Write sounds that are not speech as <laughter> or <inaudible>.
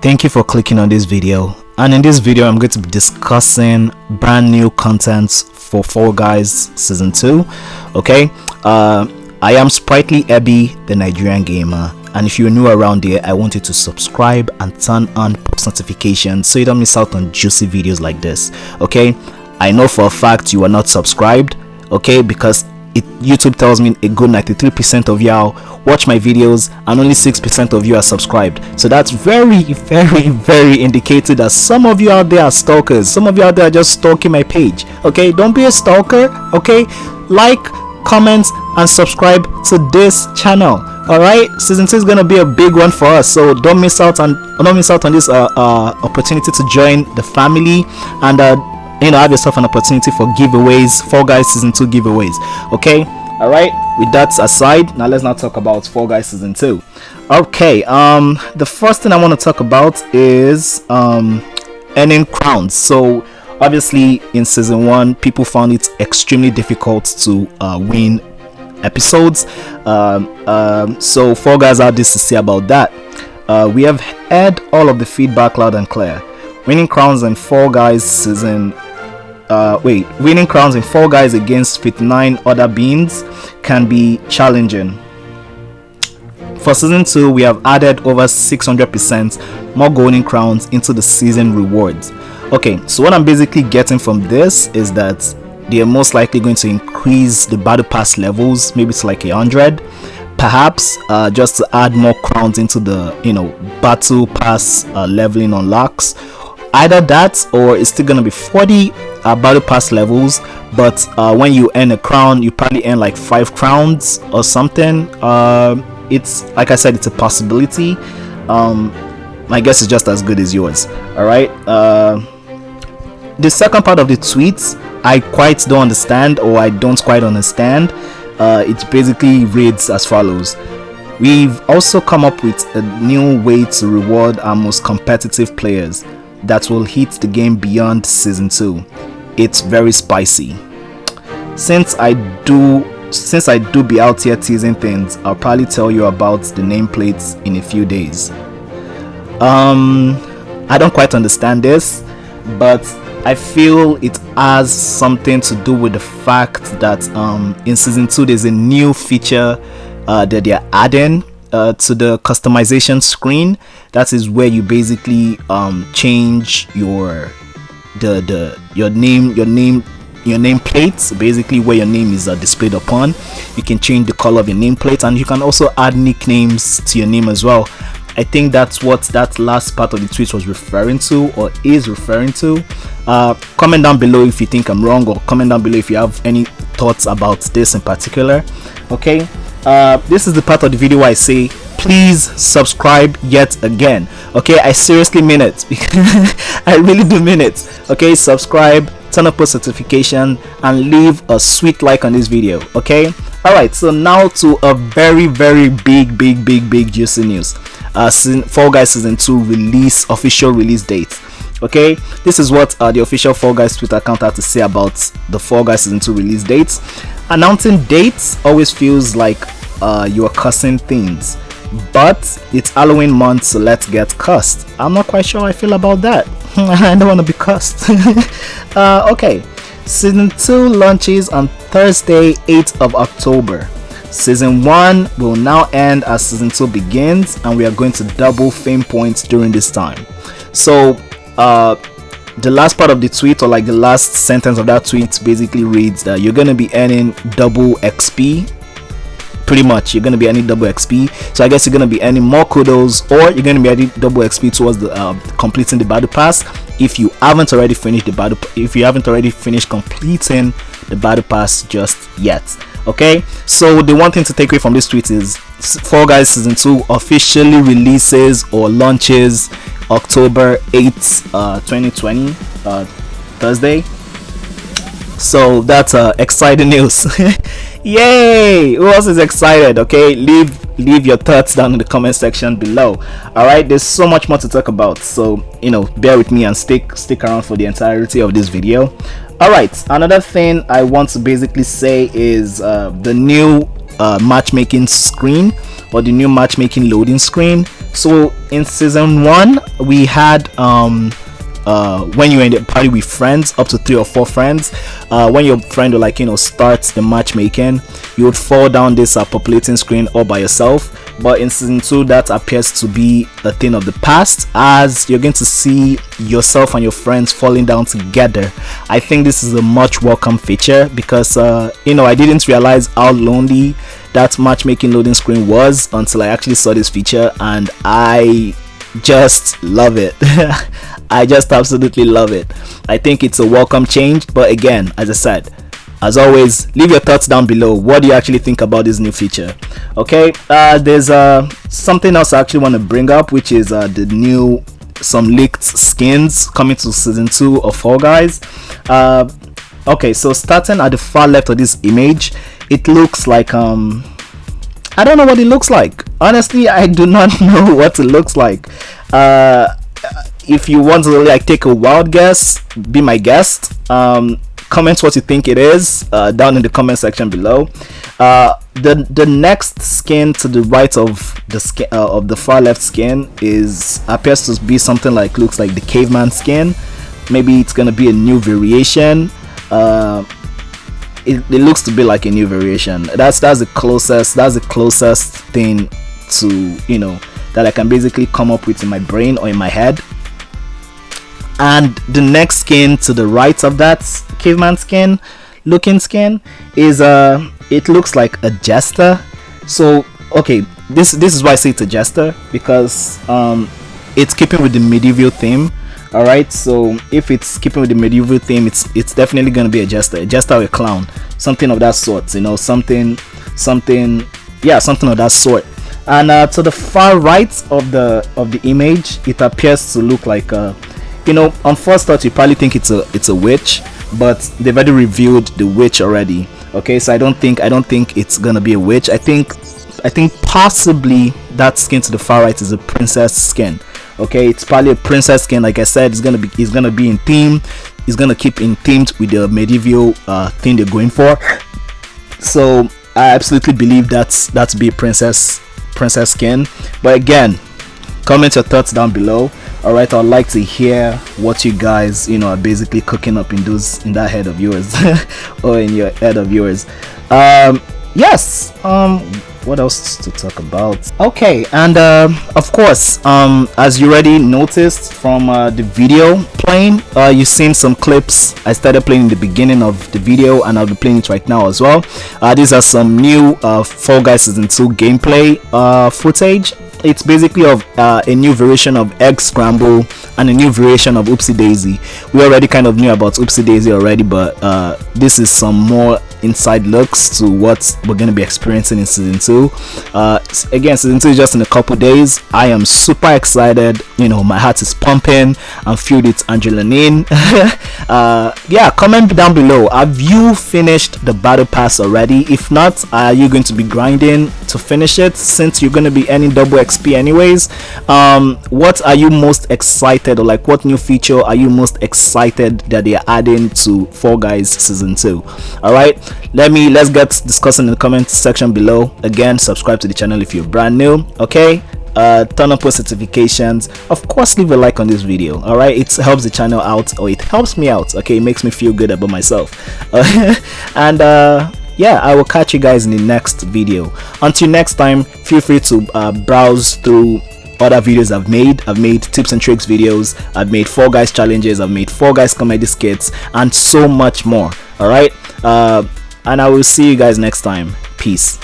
thank you for clicking on this video. And in this video i'm going to be discussing brand new content for fall guys season 2 okay? Uh, i am sprightly ebby the nigerian gamer. And if you're new around here i want you to subscribe and turn on post notifications so you don't miss out on juicy videos like this okay? I know for a fact you are not subscribed okay? Because it, YouTube tells me a good 93% of y'all watch my videos and only 6% of you are subscribed. So that's very, very, very indicated that some of you out there are stalkers. Some of you out there are just stalking my page. Okay, don't be a stalker. Okay, like, comment, and subscribe to this channel. All right, season two is gonna be a big one for us, so don't miss out on don't miss out on this uh, uh, opportunity to join the family and uh, you know have yourself an opportunity for giveaways. Fall Guys season 2 giveaways. Okay? All right? With that aside now let's not talk about Fall Guys season 2 okay um the first thing i want to talk about is um earning crowns. So obviously in season 1 people found it extremely difficult to uh, win episodes. Um, um, so Fall Guys had this to say about that. Uh, we have heard all of the feedback loud and clear. Winning crowns in Fall Guys season uh, wait, winning crowns in Fall Guys against 59 other beans can be challenging. For season 2, we have added over 600% more golden crowns into the season rewards. Okay, so what I'm basically getting from this is that they are most likely going to increase the battle pass levels, maybe to like a hundred, perhaps uh, just to add more crowns into the you know battle pass uh, leveling unlocks. Either that or it's still gonna be 40 uh, battle pass levels but uh, when you earn a crown you probably earn like five crowns or something. Uh, it's like I said it's a possibility. Um, my guess is just as good as yours. All right uh, the second part of the tweet I quite don't understand or I don't quite understand. Uh, it basically reads as follows. We've also come up with a new way to reward our most competitive players that will hit the game beyond season 2 it's very spicy. Since i do since i do be out here teasing things i'll probably tell you about the nameplates in a few days. Um i don't quite understand this but i feel it has something to do with the fact that um in season 2 there's a new feature uh, that they're adding uh, to the customization screen. That is where you basically um, change your the the your name your name your nameplate basically where your name is uh, displayed upon. You can change the color of your name nameplate and you can also add nicknames to your name as well. I think that's what that last part of the tweet was referring to or is referring to. Uh, comment down below if you think i'm wrong or comment down below if you have any thoughts about this in particular. Okay? Uh, this is the part of the video where i say please subscribe yet again. Okay i seriously mean it. <laughs> I really do mean it. Okay subscribe turn up post notification and leave a sweet like on this video. Okay? All right so now to a very very big big big big juicy news. Uh season, fall guys season 2 release official release date. Okay? This is what uh, the official fall guys twitter account had to say about the fall guys season 2 release dates. Announcing dates always feels like uh, you're cussing things but it's Halloween month, so let's get cussed. I'm not quite sure how I feel about that. <laughs> I don't want to be cussed. <laughs> uh, okay, season 2 launches on Thursday, 8th of October. Season 1 will now end as season 2 begins, and we are going to double fame points during this time. So, uh, the last part of the tweet, or like the last sentence of that tweet, basically reads that you're going to be earning double XP pretty much you're to be earning double xp so i guess you're to be earning more kudos or you're to be earning double xp towards the uh, completing the battle pass. If you haven't already finished the battle if you haven't already finished completing the battle pass just yet okay? So the one thing to take away from this tweet is Fall Guys season 2 officially releases or launches october 8th uh 2020 uh thursday so that's uh exciting news. <laughs> Yay! Who else is excited okay? Leave leave your thoughts down in the comment section below. All right there's so much more to talk about. So you know bear with me and stick stick around for the entirety of this video. All right another thing i want to basically say is uh, the new uh, matchmaking screen or the new matchmaking loading screen. So in season one we had um uh, when you're in the party with friends up to three or four friends uh, when your friend will like you know starts the matchmaking you would fall down this uh, populating screen all by yourself. But in season 2 that appears to be a thing of the past as you're going to see yourself and your friends falling down together. I think this is a much welcome feature because uh, you know i didn't realize how lonely that matchmaking loading screen was until i actually saw this feature and i just love it <laughs> i just absolutely love it. I think it's a welcome change but again as i said as always leave your thoughts down below. What do you actually think about this new feature? Okay uh, there's uh, something else i actually want to bring up which is uh, the new some leaked skins coming to season 2 of Fall Guys. Uh, okay so starting at the far left of this image it looks like um I don't know what it looks like. Honestly I do not <laughs> know what it looks like. Uh, if you want to like take a wild guess be my guest. Um, comment what you think it is uh, down in the comment section below. Uh, the the next skin to the right of the skin uh, of the far left skin is appears to be something like looks like the caveman skin. Maybe it's gonna be a new variation. Uh, it, it looks to be like a new variation. That's that's the closest that's the closest thing to you know that I can basically come up with in my brain or in my head and the next skin to the right of that caveman skin looking skin is uh it looks like a jester. So okay this this is why i say it's a jester because um it's keeping with the medieval theme all right so if it's keeping with the medieval theme it's it's definitely going to be a jester a jester or a clown. Something of that sort you know something something yeah something of that sort. And uh, to the far right of the of the image it appears to look like a you know on first thought you probably think it's a it's a witch but they've already revealed the witch already okay? So i don't think i don't think it's gonna be a witch. I think i think possibly that skin to the far right is a princess skin okay? It's probably a princess skin. Like i said it's gonna be it's gonna be in theme. It's gonna keep in themed with the medieval uh thing they're going for. So i absolutely believe that's that's be a princess princess skin. But again comment your thoughts down below. All right i'd like to hear what you guys you know are basically cooking up in those in that head of yours <laughs> or in your head of yours. Um yes um what else to talk about? Okay and uh, of course um as you already noticed from uh, the video playing uh, you've seen some clips. I started playing in the beginning of the video and i'll be playing it right now as well. Uh, these are some new uh fall guys season 2 gameplay uh footage. It's basically of uh, a new variation of egg scramble and a new variation of hoopsie daisy. We already kind of knew about hoopsie daisy already but uh, this is some more inside looks to what we're going to be experiencing in season 2 uh, again season 2 is just in a couple days. I am super excited. You know my heart is pumping. I'm filled with adrenaline <laughs> uh, yeah comment down below. Have you finished the battle pass already? If not are you going to be grinding to finish it since you're going to be earning double xp anyways? Um, what are you most excited or like what new feature are you most excited that they are adding to Fall Guys season 2 all right let me let's get discussing in the comment section below. Again subscribe to the channel if you're brand new okay uh, turn on post notifications of course leave a like on this video all right it helps the channel out or it helps me out okay it makes me feel good about myself uh, <laughs> and uh, yeah i will catch you guys in the next video until next time feel free to uh, browse through other videos I've made. I've made tips and tricks videos. I've made Fall Guys challenges. I've made Fall Guys comedy skits and so much more. All right. Uh, and I will see you guys next time. Peace.